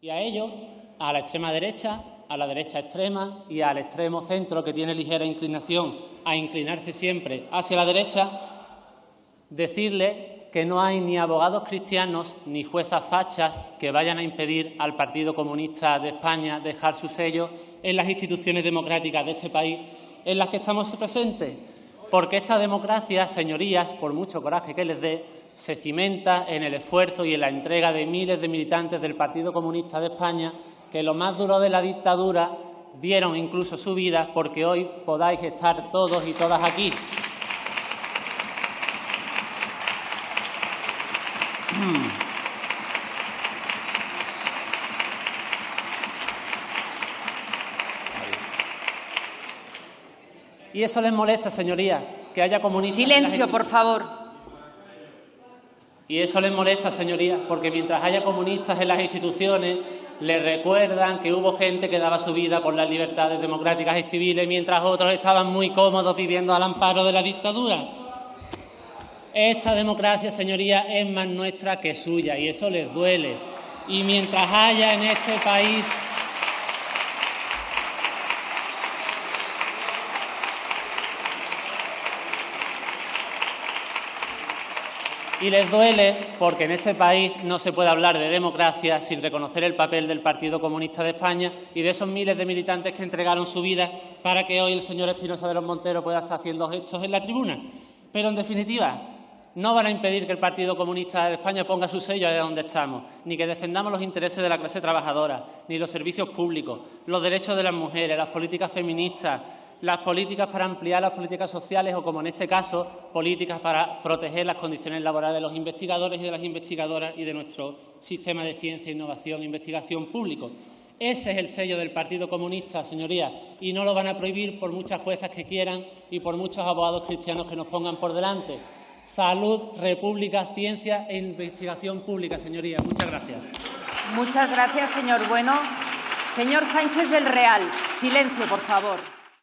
Y a ello, a la extrema derecha, a la derecha extrema y al extremo centro, que tiene ligera inclinación a inclinarse siempre hacia la derecha, decirle que no hay ni abogados cristianos ni juezas fachas que vayan a impedir al Partido Comunista de España dejar su sello en las instituciones democráticas de este país en las que estamos presentes. Porque esta democracia, señorías, por mucho coraje que les dé, se cimenta en el esfuerzo y en la entrega de miles de militantes del Partido Comunista de España que lo más duro de la dictadura dieron incluso su vida porque hoy podáis estar todos y todas aquí. Y eso les molesta, señorías, que haya comunistas. Silencio, por favor. Y eso les molesta, señorías, porque mientras haya comunistas en las instituciones, les recuerdan que hubo gente que daba su vida por las libertades democráticas y civiles, mientras otros estaban muy cómodos viviendo al amparo de la dictadura. Esta democracia, señorías, es más nuestra que suya y eso les duele. Y mientras haya en este país Y les duele porque en este país no se puede hablar de democracia sin reconocer el papel del Partido Comunista de España y de esos miles de militantes que entregaron su vida para que hoy el señor Espinosa de los Monteros pueda estar haciendo gestos en la tribuna. Pero, en definitiva, no van a impedir que el Partido Comunista de España ponga su sello allá donde estamos, ni que defendamos los intereses de la clase trabajadora, ni los servicios públicos, los derechos de las mujeres, las políticas feministas, las políticas para ampliar las políticas sociales o, como en este caso, políticas para proteger las condiciones laborales de los investigadores y de las investigadoras y de nuestro sistema de ciencia, innovación e investigación público. Ese es el sello del Partido Comunista, señorías, y no lo van a prohibir por muchas juezas que quieran y por muchos abogados cristianos que nos pongan por delante. Salud, república, ciencia e investigación pública, señorías. Muchas gracias. Muchas gracias, señor Bueno. Señor Sánchez del Real, silencio, por favor.